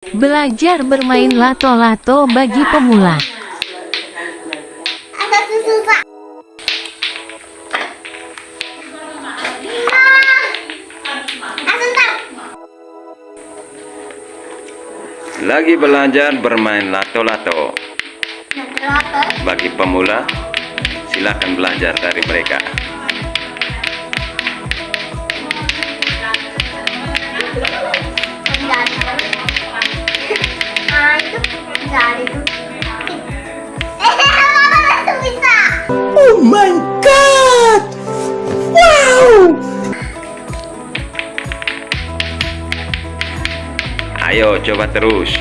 Belajar bermain lato-lato bagi pemula. Pak. Lagi belajar bermain lato-lato. Bagi pemula, silakan belajar dari mereka. Bisa. Oh my god! Wow! Ayo coba terus.